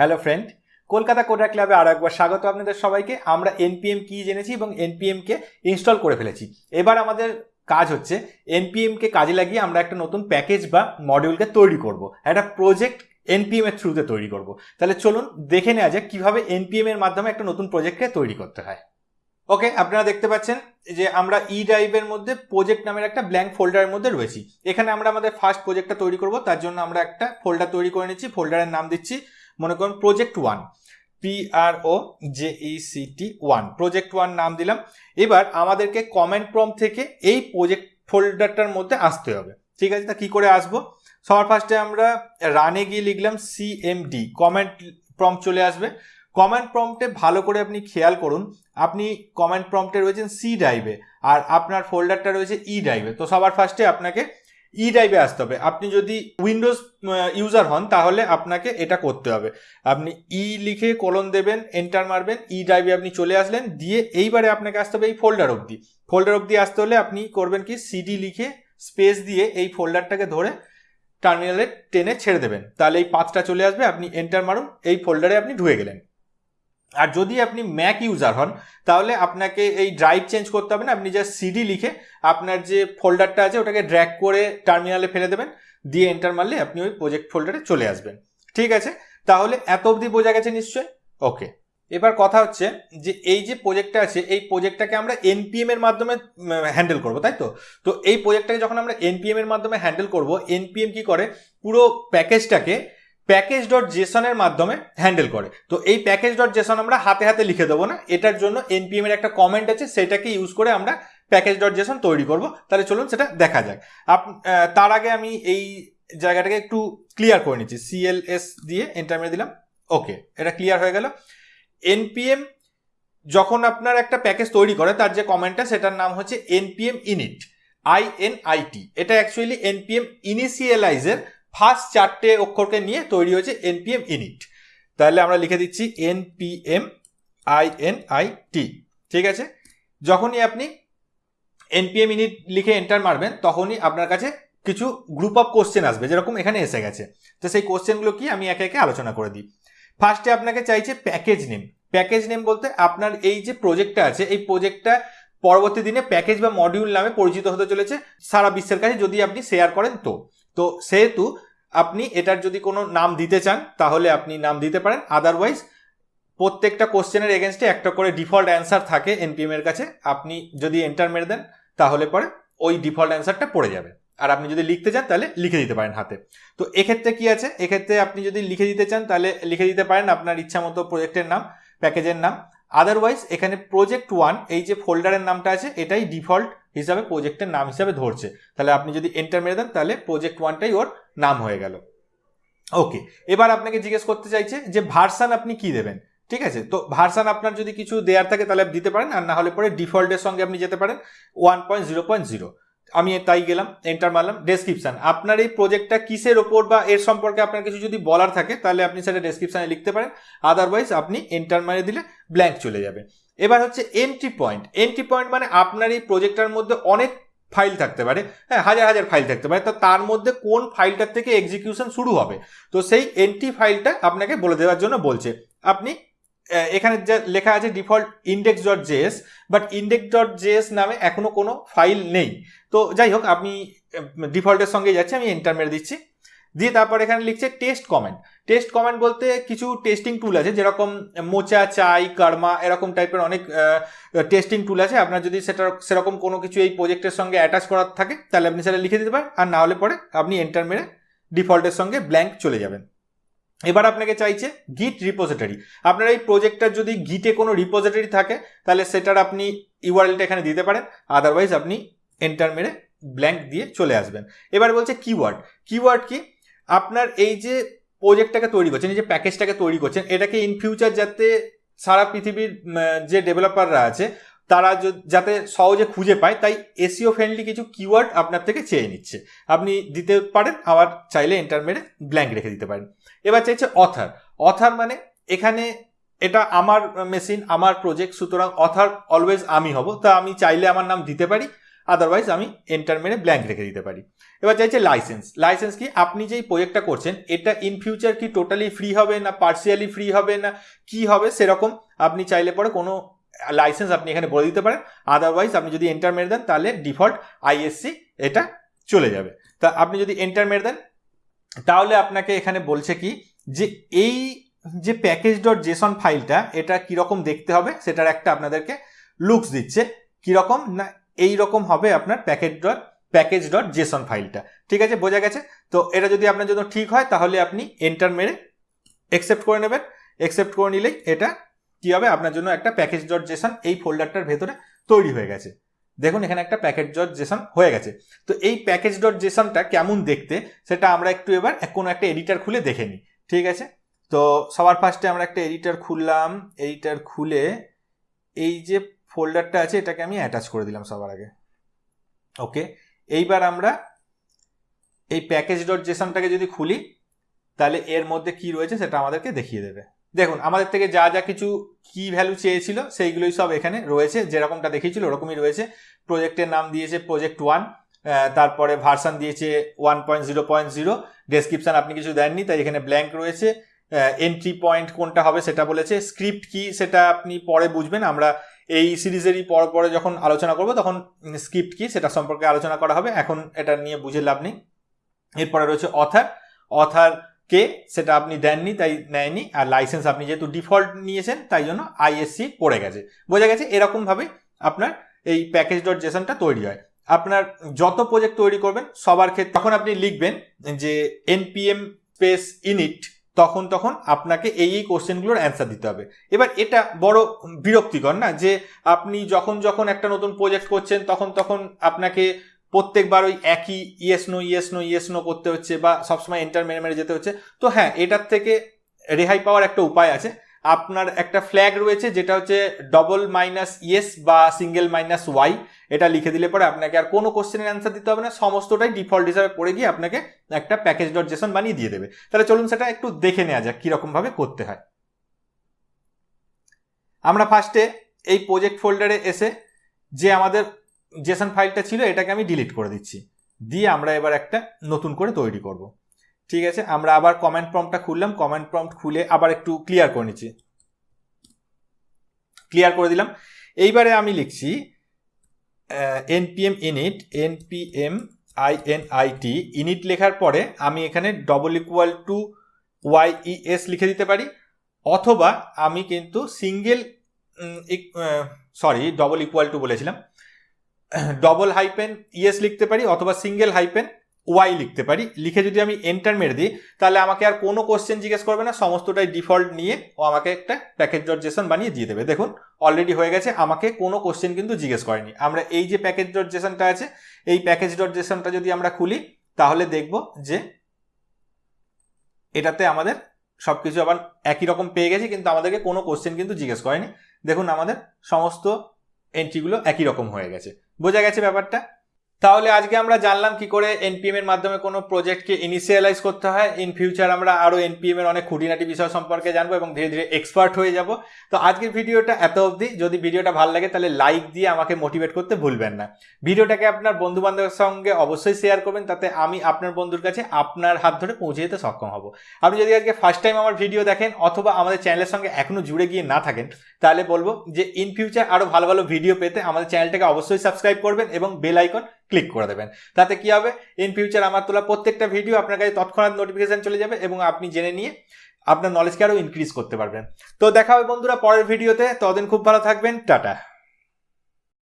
Hello friend Kolkata coder ক্লাবে আরও একবার স্বাগত আপনাদের সবাইকে। আমরা এনপিএম কি জেনেছি এবং এনপিএম কে ইনস্টল করে ফেলেছি। এবার আমাদের কাজ হচ্ছে এনপিএম কে কাজে লাগিয়ে আমরা একটা নতুন প্যাকেজ বা মডিউলকে তৈরি করব। একটা প্রজেক্ট এনপিএম এর থ্রুতে তৈরি করব। তাহলে চলুন দেখে নেওয়া যাক কীভাবে এনপিএম এর মাধ্যমে একটা নতুন প্রজেক্টকে তৈরি করতে হয়। ওকে আপনারা দেখতে পাচ্ছেন যে আমরা ই ড্রাইভের মধ্যে প্রজেক্ট নামের একটা ব্ল্যাঙ্ক ফোল্ডারের মধ্যে রয়েছি। এখানে আমরা আমাদের ফার্স্ট প্রজেক্টটা তৈরি করব। তার জন্য আমরা একটা ফোল্ডার তৈরি করে নিচ্ছি। ফোল্ডারের নাম দিচ্ছি মনে করুন project one P R O R O J E C T one project one নাম দিলাম। এবার আমাদেরকে কমেন্ট প্রম থেকে এই প্রজেক্ট ফোল্ডারটার মধ্যে আসতে হবে। ঠিক আছে? তা কী করে আসব? সবার ফার্স্টে আমরা রানে গিয়ে লিখলাম C M D command prompt চলে আসবে। কমেন্ট প্রম্পটে ভালো করে আপনি খেয়াল করুন, আপনি কমেন্ট প্রম্পটে রয়েছেন সি ড্রাইভে আর আপনার ফোল্ডারটা রয়েছে ই ড্রাইভে তো সবার ফার্স্টে আপনাকে ই ড্রাইভে আসতে হবে। আপনি যদি উইন্ডোজ ইউজার হন, তাহলে আপনাকে এটা করতে হবে। আপনি ই লিখে কলন দেবেন এন্টার মারবেন, ই ড্রাইভে আপনি চলে আসলেন, দিয়ে এইবারে আপনাকে আসতে হবে এই ফোল্ডার অবধি। ফোল্ডার অবধি আসতে হলে আপনি করবেন কি সিডি লিখে স্পেস দিয়ে এই ফোল্ডারটাকে ধরে টার্মিনালে টেনে ছেড়ে দেবেন। তাহলে এই পাথটা চলে আসবে, আপনি এন্টার মারুন, এই ফোল্ডারে আপনি ঢুকে গেলেন। আর যদি আপনি ম্যাক ইউজার হন, তাহলে আপনাকে এই ড্রাইভ চেঞ্জ করতে হবে না, আপনি যা সিডি লিখে আপনার যে ফোল্ডারটা আছে, ওটাকে ড্র্যাক করে টার্মিনালে ফেলে দেবেন, দিয়ে এন্টার মারলে আপনি ওই প্রজেক্ট ফোল্ডারে চলে আসবেন। ঠিক আছে? তাহলে এত অবধি বোঝা গেছে নিশ্চয় ওকে এবার কথা হচ্ছে যে এই যে প্রজেক্টটা আছে, এই প্রজেক্টটাকে আমরা এনপিএম এর মাধ্যমে হ্যান্ডেল করব, তাই তো? তো এই প্রজেক্টটাকে যখন আমরা এনপিএম এর মাধ্যমে হ্যান্ডেল করব এনপিএম কি করে? পুরো প্যাকেজটাকে প্যাকেজ ডট জেসনের মাধ্যমে হ্যান্ডেল করে। তো এই প্যাকেজ ডট জেসন আমরা হাতে হাতে লিখে দেবো না। এটার জন্য এনপিএম এর একটা কমেন্ট আছে, সেটাকে ইউজ করে আমরা প্যাকেজ ডট জেসন তৈরি করব। তাহলে চলুন সেটা দেখা যাক। আপ তার আগে আমি এই জায়গাটাকে একটু ক্লিয়ার করে নিচ্ছি। সিএলএস দিয়ে এন্টার মেরে দিলাম। ওকে এটা ক্লিয়ার হয়ে গেল। এনপিএম যখন আপনার একটা প্যাকেজ তৈরি করে, তার যে কমেন্টটা সেটার নাম হচ্ছে NPM init I N I T এটা অ্যাকচুয়ালি এনপিএম ইনিশিয়ালাইজের ফার্স্ট চারটে অক্ষরকে নিয়ে তৈরি হয়েছে এনপিএম ইনিট তাহলে আমরা লিখে দিচ্ছি NPM I N I T ঠিক আছে? যখনই আপনি এনপিএম ইনিট লিখে এন্টার মারবেন, তখনই আপনার কাছে কিছু গ্রুপ অফ কোশ্চেন আসবে, যেরকম এখানে এসে গেছে। তো সেই কোশ্চেনগুলো কি আমি একে একে আলোচনা করে দিই। ফার্স্টে আপনাকে চাইছে প্যাকেজ নেম প্যাকেজ নেম বলতে আপনার এই যে প্রজেক্টটা আছে, এই প্রজেক্টটা পরবর্তী দিনে প্যাকেজ বা মডিউল নামে পরিচিত হতে চলেছে সারা বিশ্বের কাছে, যদি আপনি শেয়ার করেন তো। তো সেহেতু আপনি এটার যদি কোনো নাম দিতে চান, তাহলে আপনি নাম দিতে পারেন। আদারওয়াইজ প্রত্যেকটা কোশ্চেনের এগেনস্টে একটা করে ডিফল্ট অ্যান্সার থাকে এনপিএম এর কাছে। আপনি যদি এন্টার মেরে দেন, তাহলে পরে ওই ডিফল্ট অ্যান্সারটা পড়ে যাবে। আর আপনি যদি লিখতে চান, তাহলে লিখে দিতে পারেন হাতে। তো এক্ষেত্রে কি আছে? এক্ষেত্রে আপনি যদি লিখে দিতে চান, তাহলে লিখে দিতে পারেন আপনার ইচ্ছা মতো প্রজেক্টের নাম, প্যাকেজের নাম। আদারওয়াইজ এখানে প্রজেক্ট ওয়ান এই যে ফোল্ডারের নামটা আছে, এটাই ডিফল্ট হিসাবে প্রজেক্টের নাম হিসাবে ধরছে। তাহলে আপনি যদি এন্টার মেরে দেন, তাহলে প্রজেক্ট ওয়ানটাই ওর নাম হয়ে গেল। ওকে এবার আপনাকে জিজ্ঞেস করতে চাইছে যে ভার্সান আপনি কি দেবেন? ঠিক আছে? তো ভার্সান আপনার যদি কিছু দেওয়ার থাকে, তাহলে দিতে পারেন, আর না হলে পরে ডিফল্টের সঙ্গে আপনি যেতে পারেন one point zero point zero আমি তাই গেলাম এন্টার মারলাম ডেসক্রিপশান আপনার এই প্রজেক্টটা কিসের ওপর বা এর সম্পর্কে আপনার কিছু যদি বলার থাকে, তাহলে আপনি সেটা ডেসক্রিপশানে লিখতে পারেন। আদারওয়াইজ আপনি এন্টার মারে দিলে ব্ল্যাঙ্ক চলে যাবে। এবার হচ্ছে এন্ট্রি পয়েন্ট এন্ট্রি পয়েন্ট মানে আপনার এই প্রজেক্টটার মধ্যে অনেক ফাইল থাকতে পারে। হ্যাঁ হাজার হাজার ফাইল থাকতে পারে। তো তার মধ্যে কোন ফাইলটার থেকে এক্সিকিউশন শুরু হবে? তো সেই এন্ট্রি ফাইলটা আপনাকে বলে দেওয়ার জন্য বলছে, আপনি এখানে যা লেখা আছে default index dot JS but index dot JS নামে এখনও কোনো ফাইল নেই। তো যাই হোক, আপনি ডিফল্টের সঙ্গে যাচ্ছে, আমি এন্টার মেরে দিচ্ছি। দিয়ে তারপর এখানে লিখছে টেস্ট কমেন্ট টেস্ট কমেন্ট বলতে কিছু টেস্টিং টুল আছে, যেরকম মোচা, চাই, কার্মা, এরকম টাইপের অনেক টেস্টিং টুল আছে। আপনার যদি সেটা সেরকম কোনো কিছু এই প্রজেক্টের সঙ্গে অ্যাটাচ করার থাকে, তাহলে আপনি সেটা লিখে দিতে পারেন। আর না হলে পরে আপনি এন্টার মেরে ডিফল্টের সঙ্গে ব্ল্যাঙ্ক চলে যাবেন। এবার আপনাকে চাইছে গিট রিপোজিটরি আপনার এই প্রজেক্টটার যদি গিটে কোনো রিপোজিটরি থাকে, তাহলে সেটার আপনি ইউআরএলটা এখানে দিতে পারেন। আদারওয়াইজ আপনি এন্টার মেরে ব্ল্যাঙ্ক দিয়ে চলে আসবেন। এবার বলছে কিওয়ার্ড কিওয়ার্ড কি? আপনার এই যে প্রজেক্টটাকে তৈরি করছেন, এই যে প্যাকেজটাকে তৈরি করছেন, এটাকে ইন ফিউচার যাতে সারা পৃথিবীর যে ডেভেলপাররা আছে, তারা যাতে সহজে খুঁজে পায়, তাই এসিও ফ্রেন্ডলি কিছু কিওয়ার্ড আপনার থেকে চেয়ে নিচ্ছে। আপনি দিতে পারেন, আবার চাইলে এন্টার ব্ল্যাঙ্ক রেখে দিতে পারেন। এবার চাইছে অথার অথার মানে এখানে এটা আমার মেশিন আমার প্রজেক্ট সুতরাং অথার অলওয়েজ আমি হব, তা আমি চাইলে আমার নাম দিতে পারি। আদারওয়াইজ আমি এন্টার মেরে ব্ল্যাঙ্ক রেখে দিতে পারি। এবার চাইছে লাইসেন্স লাইসেন্স কি? আপনি যেই প্রজেক্টটা করছেন, এটা ইন ফিউচার কি টোটালি ফ্রি হবে না পার্সিয়ালি ফ্রি হবে না, কি হবে, সেরকম আপনি চাইলে পরে কোনো লাইসেন্স আপনি এখানে বলে দিতে পারেন। আদারওয়াইজ আপনি যদি এন্টার মেরে দেন, তাহলে ডিফল্ট আইএসসি এটা চলে যাবে। তা আপনি যদি এন্টার মেরে দেন, তাহলে আপনাকে এখানে বলছে কি, যে এই যে প্যাকেজ ডট জেসন ফাইলটা এটা কীরকম দেখতে হবে, সেটার একটা আপনাদেরকে লুকস দিচ্ছে। কীরকম না এই রকম হবে আপনার package dot package dot JSON ফাইলটা ঠিক আছে? বোঝা গেছে? তো এটা যদি আপনার জন্য ঠিক হয়, তাহলে আপনি এন্টার মেরে একসেপ্ট করে নেবেন। অ্যাকসেপ্ট করে নিলেই এটা কি হবে? আপনার জন্য একটা প্যাকেজ ডট জেসন এই ফোল্ডারটার ভেতরে তৈরি হয়ে গেছে। দেখুন, এখানে একটা প্যাকেজ ডট জেসন হয়ে গেছে। তো এই প্যাকেজ ডট জেসনটা কেমন দেখতে, সেটা আমরা একটু এবার কোনো একটা এডিটার খুলে দেখে নিই। ঠিক আছে? তো সবার ফার্স্টে আমরা একটা এডিটার খুললাম। এডিটার খুলে এই যে ফোল্ডারটা আছে, এটাকে আমি অ্যাটাচ করে দিলাম সবার আগে। ওকে এইবার আমরা এই প্যাকেজ ডট জেসনটাকে যদি খুলি, তাহলে এর মধ্যে কি রয়েছে সেটা আমাদেরকে দেখিয়ে দেবে। দেখুন, আমাদের থেকে যা যা কিছু কি ভ্যালু চেয়েছিল, সেইগুলোই সব এখানে রয়েছে। যেরকমটা দেখিয়েছিল, ওরকমই রয়েছে। প্রজেক্টের নাম দিয়েছে প্রজেক্ট ওয়ান তারপরে ভার্সান দিয়েছে one point zero point zero description আপনি কিছু দেননি, তাই এখানে ব্ল্যাঙ্ক রয়েছে। এন্ট্রি পয়েন্ট কোনটা হবে সেটা বলেছে। স্ক্রিপ্ট কি সেটা আপনি পরে বুঝবেন। আমরা এই সিরিজেরই পর পরে যখন আলোচনা করব, তখন স্ক্রিপ্ট কি সেটা সম্পর্কে আলোচনা করা হবে। এখন এটা নিয়ে বুঝে লাভ নেই। এরপরে রয়েছে অথার। অথার কে সেটা আপনি দেননি, তাই নেয়নি। আর লাইসেন্স আপনি যেহেতু ডিফল্ট নিয়েছেন, তাই জন্য আইএসসি পড়ে গেছে। বোঝা গেছে এরকমভাবে আপনার এই প্যাকেজ ডট জেসনটা তৈরি হয়। আপনার যত প্রজেক্ট তৈরি করবেন, সবার ক্ষেত্রে তখন আপনি লিখবেন যে এনপিএম স্পেস ইনিট তখন তখন আপনাকে এই এই কোশ্চেনগুলোর অ্যান্সার দিতে হবে। এবার এটা বড় বিরক্তিকর না? যে আপনি যখন যখন একটা নতুন প্রজেক্ট করছেন, তখন তখন আপনাকে প্রত্যেকবার ওই একই yes no yes no yes no করতে হচ্ছে বা সবসময় এন্টার মেরে মেরে যেতে হচ্ছে। তো হ্যাঁ এটার থেকে রেহাই পাওয়ার একটা উপায় আছে। আপনার একটা ফ্ল্যাগ রয়েছে, যেটা হচ্ছে ডবল মাইনাস ইয়েস বা সিঙ্গেল মাইনাস ওয়াই এটা লিখে দিলে পরে আপনাকে আর কোনো কোশ্চেনের অ্যান্সার দিতে হবে না, সমস্তটাই ডিফল্ট হিসাবে পড়ে গিয়ে আপনাকে একটা প্যাকেজ ডট জেসন বানিয়ে দিয়ে দেবে। তাহলে চলুন সেটা একটু দেখে নেওয়া যাক কীরকমভাবে করতে হয়। আমরা ফার্স্টে এই প্রজেক্ট ফোল্ডারে এসে যে আমাদের জেসন ফাইলটা ছিল, এটাকে আমি ডিলিট করে দিচ্ছি। দিয়ে আমরা এবার একটা নতুন করে তৈরি করব। ঠিক আছে, আমরা আবার কমেন্ট প্রম্পটটা খুললাম কমেন্ট প্রম্পট খুলে আবার একটু ক্লিয়ার করে নিচ্ছি। ক্লিয়ার করে দিলাম। এইবারে আমি লিখছি NPM init NPM I N I T init লেখার পরে আমি এখানে double equal to Y E S লিখে দিতে পারি, অথবা আমি কিন্তু single sorry double equal to বলেছিলাম ডবল হাইপেন ইএস লিখতে পারি, অথবা সিঙ্গেল হাইপেন ওয়াই লিখতে পারি। লিখে যদি আমি এন্টার মেরে দিই, তাহলে আমাকে আর কোনো কোশ্চেন জিজ্ঞেস করবে না। সমস্তটাই ডিফল্ট নিয়ে ও আমাকে একটা প্যাকেজ ডট জেসন বানিয়ে দিয়ে দেবে। দেখুন অলরেডি হয়ে গেছে। আমাকে কোনো কোশ্চেন কিন্তু জিজ্ঞেস করেনি। আমরা এই যে প্যাকেজ ডট জেসনটা আছে, এই প্যাকেজ ডট জেসনটা যদি আমরা খুলি, তাহলে দেখব যে এটাতে আমাদের সব কিছু আবার একই রকম পেয়ে গেছে, কিন্তু আমাদেরকে কোনো কোশ্চেন কিন্তু জিজ্ঞেস করেনি। দেখুন, আমাদের সমস্ত এন্ট্রিগুলো একই রকম হয়ে গেছে। বোঝা গেছে ব্যাপারটা? তাহলে আজকে আমরা জানলাম কি করে এনপিএম এর মাধ্যমে কোনো প্রজেক্টকে ইনিশিয়ালাইজ করতে হয়। ইন ফিউচার আমরা আরও এনপিএম এর অনেক খুঁটিনাটি বিষয় সম্পর্কে জানব এবং ধীরে ধীরে এক্সপার্ট হয়ে যাব। তো আজকের ভিডিওটা এত অবধি। যদি ভিডিওটা ভালো লাগে তাহলে লাইক দিয়ে আমাকে মোটিভেট করতে ভুলবেন না। ভিডিওটাকে আপনার বন্ধু বান্ধবের সঙ্গে অবশ্যই শেয়ার করবেন, তাতে আমি আপনার বন্ধুর কাছে আপনার হাত ধরে পৌঁছে যেতে সক্ষম হব। আপনি যদি আজকে ফার্স্ট টাইম আমার ভিডিও দেখেন অথবা আমাদের চ্যানেলের সঙ্গে এখনও জুড়ে গিয়ে না থাকেন, তাহলে বলব যে ইন ফিউচার আরও ভালো ভালো ভিডিও পেতে আমাদের চ্যানেলটাকে অবশ্যই সাবস্ক্রাইব করবেন এবং বেল আইকন ক্লিক করে দেবেন। তাতে কি হবে? ইন ফিউচার আমার তোলা প্রত্যেকটা ভিডিও আপনার কাছে তৎক্ষণাৎ নোটিফিকেশান চলে যাবে এবং আপনি জেনে নিয়ে আপনার নলেজকে আরও ইনক্রিজ করতে পারবেন। তো দেখা হবে বন্ধুরা পরের ভিডিওতে ততদিন খুব ভালো থাকবেন। টাটা।